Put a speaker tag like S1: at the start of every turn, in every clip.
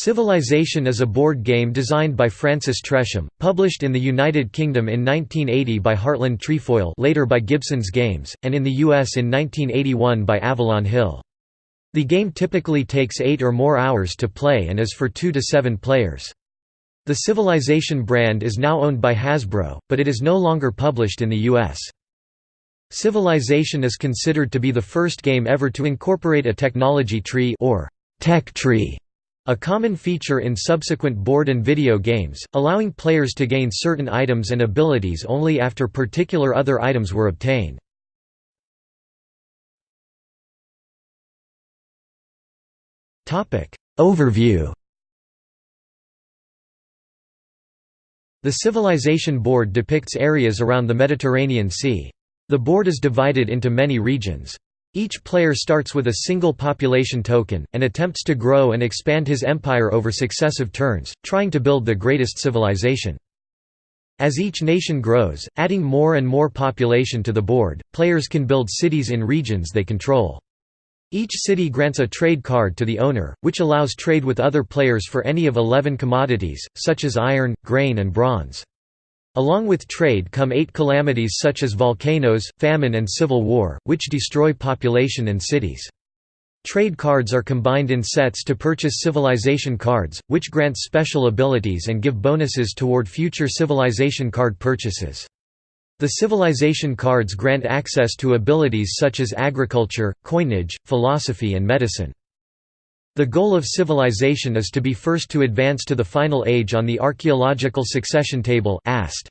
S1: Civilization is a board game designed by Francis Tresham, published in the United Kingdom in 1980 by Hartland Trefoil later by Gibson's Games, and in the US in 1981 by Avalon Hill. The game typically takes eight or more hours to play and is for two to seven players. The Civilization brand is now owned by Hasbro, but it is no longer published in the US. Civilization is considered to be the first game ever to incorporate a technology tree or tech tree a common feature in subsequent board and video games, allowing players to gain certain items and abilities only after particular other items were obtained. Overview The Civilization board depicts areas around the Mediterranean Sea. The board is divided into many regions. Each player starts with a single population token, and attempts to grow and expand his empire over successive turns, trying to build the greatest civilization. As each nation grows, adding more and more population to the board, players can build cities in regions they control. Each city grants a trade card to the owner, which allows trade with other players for any of 11 commodities, such as iron, grain and bronze. Along with trade come eight calamities such as volcanoes, famine and civil war, which destroy population and cities. Trade cards are combined in sets to purchase civilization cards, which grant special abilities and give bonuses toward future civilization card purchases. The civilization cards grant access to abilities such as agriculture, coinage, philosophy and medicine. The goal of civilization is to be first to advance to the final age on the archaeological succession table AST.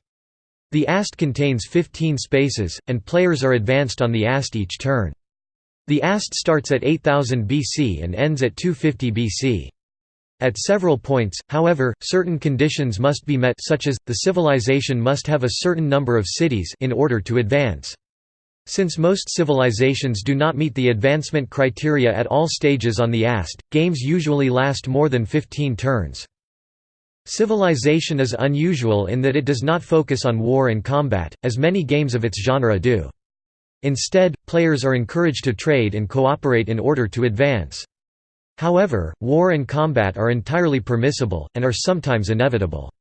S1: The AST contains 15 spaces, and players are advanced on the AST each turn. The AST starts at 8000 BC and ends at 250 BC. At several points, however, certain conditions must be met such as, the civilization must have a certain number of cities in order to advance. Since most civilizations do not meet the advancement criteria at all stages on the AST, games usually last more than 15 turns. Civilization is unusual in that it does not focus on war and combat, as many games of its genre do. Instead, players are encouraged to trade and cooperate in order to advance. However, war and combat are entirely permissible, and are sometimes inevitable.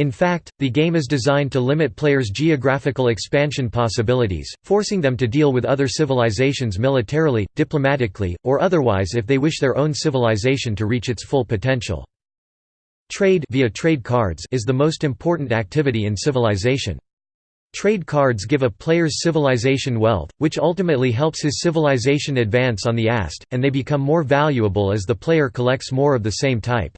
S1: In fact, the game is designed to limit players' geographical expansion possibilities, forcing them to deal with other civilizations militarily, diplomatically, or otherwise if they wish their own civilization to reach its full potential. Trade via trade cards is the most important activity in civilization. Trade cards give a player's civilization wealth, which ultimately helps his civilization advance on the AST, and they become more valuable as the player collects more of the same type.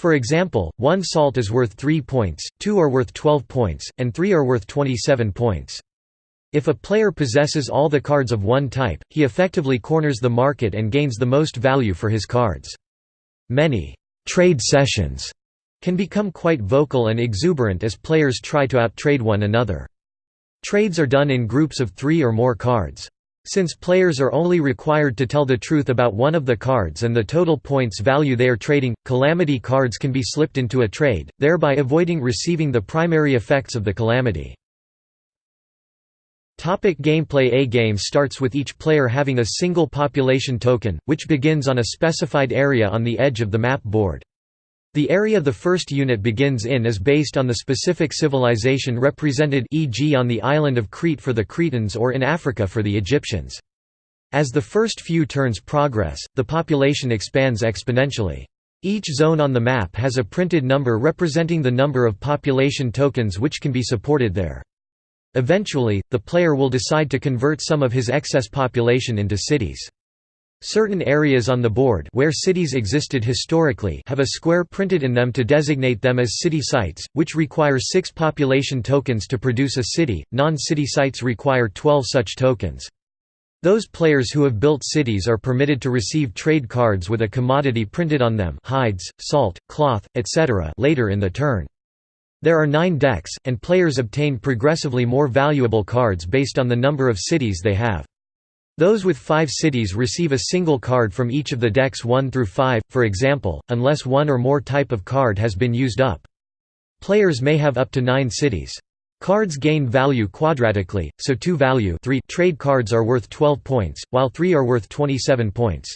S1: For example, one salt is worth 3 points, two are worth 12 points, and three are worth 27 points. If a player possesses all the cards of one type, he effectively corners the market and gains the most value for his cards. Many trade sessions can become quite vocal and exuberant as players try to outtrade one another. Trades are done in groups of three or more cards. Since players are only required to tell the truth about one of the cards and the total points value they are trading, calamity cards can be slipped into a trade, thereby avoiding receiving the primary effects of the calamity. Topic gameplay A game starts with each player having a single population token, which begins on a specified area on the edge of the map board. The area the first unit begins in is based on the specific civilization represented e.g. on the island of Crete for the Cretans or in Africa for the Egyptians. As the first few turns progress, the population expands exponentially. Each zone on the map has a printed number representing the number of population tokens which can be supported there. Eventually, the player will decide to convert some of his excess population into cities. Certain areas on the board where cities existed historically have a square printed in them to designate them as city sites, which require six population tokens to produce a city, non-city sites require 12 such tokens. Those players who have built cities are permitted to receive trade cards with a commodity printed on them hides, salt, cloth, etc. later in the turn. There are nine decks, and players obtain progressively more valuable cards based on the number of cities they have. Those with five cities receive a single card from each of the decks 1 through 5, for example, unless one or more type of card has been used up. Players may have up to nine cities. Cards gain value quadratically, so 2 value 3 trade cards are worth 12 points, while 3 are worth 27 points.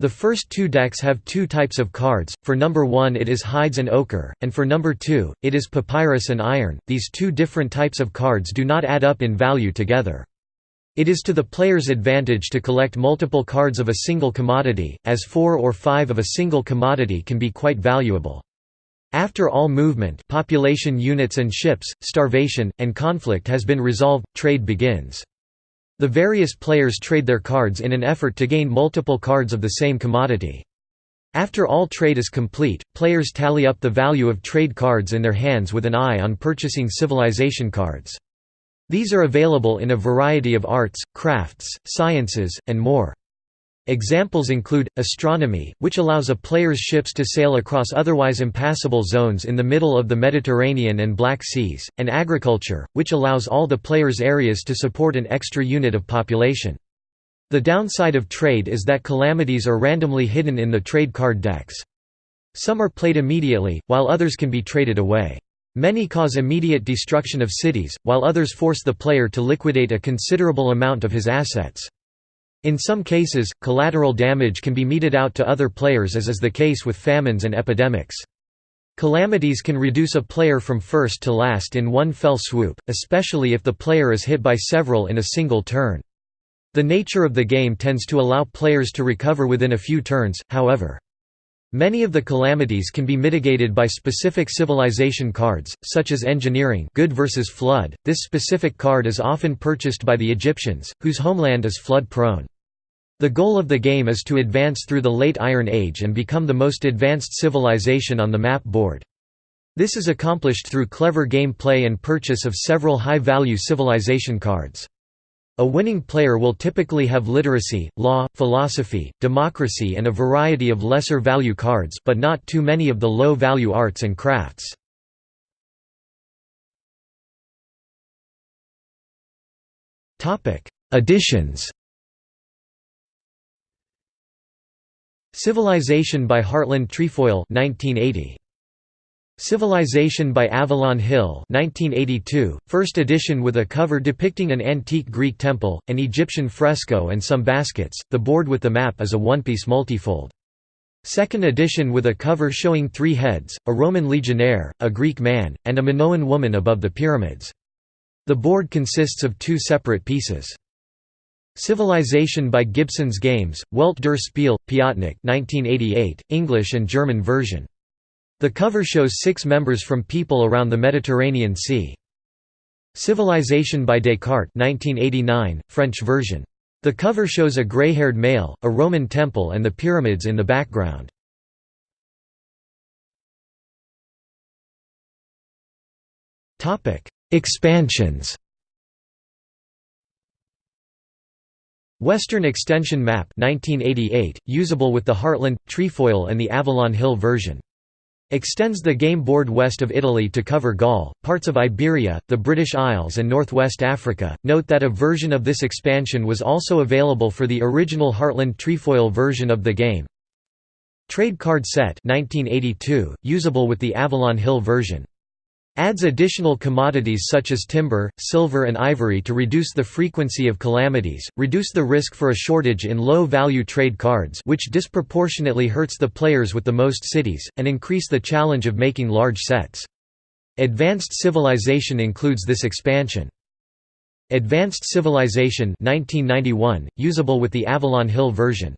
S1: The first two decks have two types of cards, for number 1 it is hides and ochre, and for number 2, it is papyrus and iron. These two different types of cards do not add up in value together. It is to the player's advantage to collect multiple cards of a single commodity, as four or five of a single commodity can be quite valuable. After all movement population units and ships, starvation, and conflict has been resolved, trade begins. The various players trade their cards in an effort to gain multiple cards of the same commodity. After all trade is complete, players tally up the value of trade cards in their hands with an eye on purchasing civilization cards. These are available in a variety of arts, crafts, sciences, and more. Examples include, astronomy, which allows a player's ships to sail across otherwise impassable zones in the middle of the Mediterranean and Black Seas, and agriculture, which allows all the player's areas to support an extra unit of population. The downside of trade is that calamities are randomly hidden in the trade card decks. Some are played immediately, while others can be traded away. Many cause immediate destruction of cities, while others force the player to liquidate a considerable amount of his assets. In some cases, collateral damage can be meted out to other players as is the case with famines and epidemics. Calamities can reduce a player from first to last in one fell swoop, especially if the player is hit by several in a single turn. The nature of the game tends to allow players to recover within a few turns, however. Many of the calamities can be mitigated by specific civilization cards, such as engineering good versus flood. This specific card is often purchased by the Egyptians, whose homeland is flood-prone. The goal of the game is to advance through the Late Iron Age and become the most advanced civilization on the map board. This is accomplished through clever game play and purchase of several high-value civilization cards. A winning player will typically have literacy, law, philosophy, democracy and a variety of lesser value cards but not too many of the low-value arts and crafts. Additions Civilization by Hartland Trefoil 1980. Civilization by Avalon Hill 1982, first edition with a cover depicting an antique Greek temple, an Egyptian fresco and some baskets, the board with the map is a one-piece multifold. Second edition with a cover showing three heads, a Roman legionnaire, a Greek man, and a Minoan woman above the pyramids. The board consists of two separate pieces. Civilization by Gibson's Games, Welt der Spiel, Piatnik 1988, English and German version. The cover shows six members from people around the Mediterranean Sea. Civilization by Descartes 1989, French version. The cover shows a grey-haired male, a Roman temple and the pyramids in the background. Expansions Western Extension Map 1988, usable with the Hartland, Trefoil and the Avalon Hill version. Extends the game board west of Italy to cover Gaul, parts of Iberia, the British Isles and northwest Africa. Note that a version of this expansion was also available for the original Hartland Trefoil version of the game. Trade card set 1982, usable with the Avalon Hill version. Adds additional commodities such as timber, silver and ivory to reduce the frequency of calamities, reduce the risk for a shortage in low-value trade cards which disproportionately hurts the players with the most cities, and increase the challenge of making large sets. Advanced Civilization includes this expansion. Advanced Civilization 1991, usable with the Avalon Hill version.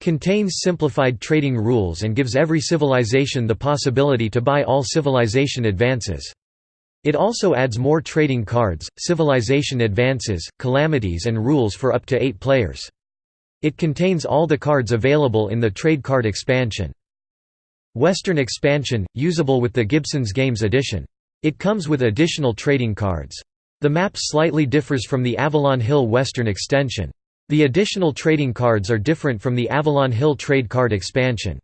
S1: Contains simplified trading rules and gives every civilization the possibility to buy all civilization advances. It also adds more trading cards, civilization advances, calamities and rules for up to eight players. It contains all the cards available in the trade card expansion. Western expansion, usable with the Gibson's Games edition. It comes with additional trading cards. The map slightly differs from the Avalon Hill Western extension. The additional trading cards are different from the Avalon Hill trade card expansion.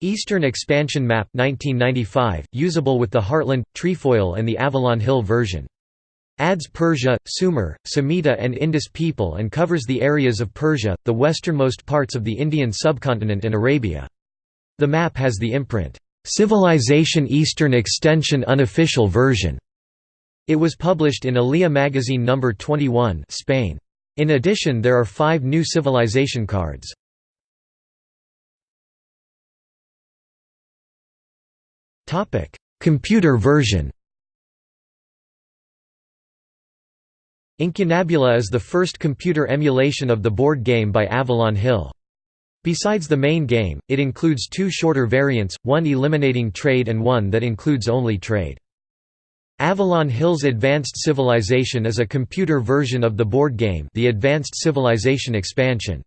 S1: Eastern Expansion Map 1995, usable with the Hartland, Trefoil and the Avalon Hill version. Adds Persia, Sumer, Samita and Indus people and covers the areas of Persia, the westernmost parts of the Indian subcontinent and Arabia. The map has the imprint, "'Civilization Eastern Extension Unofficial Version". It was published in Alea magazine No. 21 Spain. In addition there are five new civilization cards. Computer version Incunabula is the first computer emulation of the board game by Avalon Hill. Besides the main game, it includes two shorter variants, one eliminating trade and one that includes only trade. Avalon Hill's Advanced Civilization is a computer version of the board game the Advanced Civilization expansion.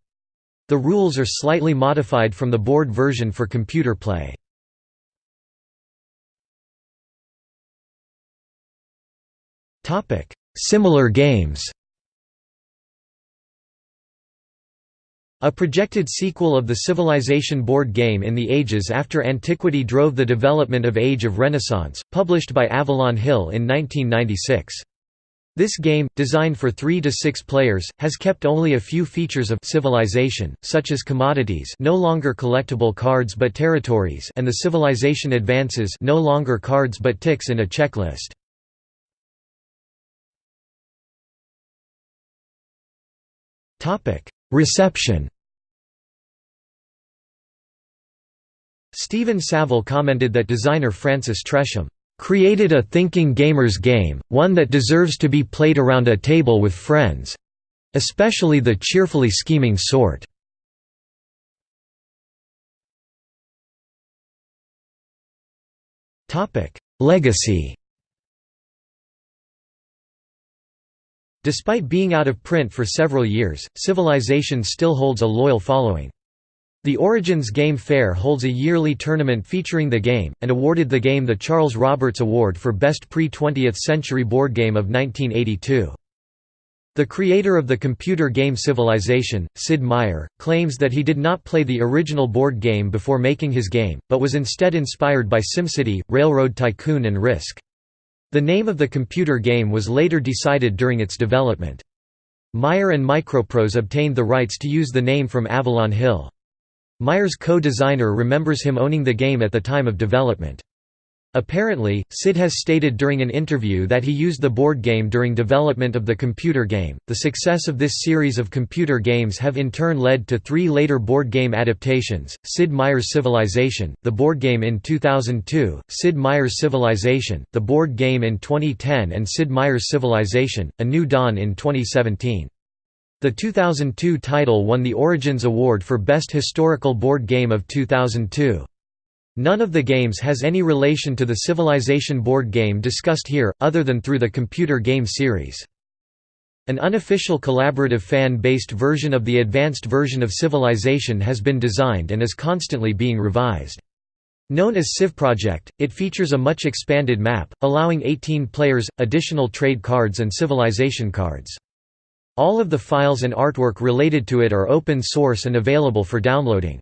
S1: The rules are slightly modified from the board version for computer play. Similar games A projected sequel of the Civilization board game in the ages after antiquity drove the development of Age of Renaissance, published by Avalon Hill in 1996. This game, designed for 3 to 6 players, has kept only a few features of civilization, such as commodities no longer collectible cards but territories and the civilization advances no longer cards but ticks in a checklist. Reception Stephen Saville commented that designer Francis Tresham created a thinking gamer's game, one that deserves to be played around a table with friends—especially the cheerfully scheming sort. Legacy Despite being out of print for several years, Civilization still holds a loyal following. The Origins Game Fair holds a yearly tournament featuring the game, and awarded the game the Charles Roberts Award for Best Pre-20th Century Board Game of 1982. The creator of the computer game Civilization, Sid Meier, claims that he did not play the original board game before making his game, but was instead inspired by SimCity, Railroad Tycoon and Risk. The name of the computer game was later decided during its development. Meier and Microprose obtained the rights to use the name from Avalon Hill. Meier's co-designer remembers him owning the game at the time of development. Apparently, Sid has stated during an interview that he used the board game during development of the computer game. The success of this series of computer games have in turn led to three later board game adaptations Sid Meier's Civilization, the board game in 2002, Sid Meier's Civilization, the board game in 2010, and Sid Meier's Civilization, A New Dawn in 2017. The 2002 title won the Origins Award for Best Historical Board Game of 2002. None of the games has any relation to the Civilization board game discussed here, other than through the computer game series. An unofficial collaborative fan-based version of the advanced version of Civilization has been designed and is constantly being revised. Known as Civ Project, it features a much expanded map, allowing 18 players, additional trade cards and civilization cards. All of the files and artwork related to it are open source and available for downloading.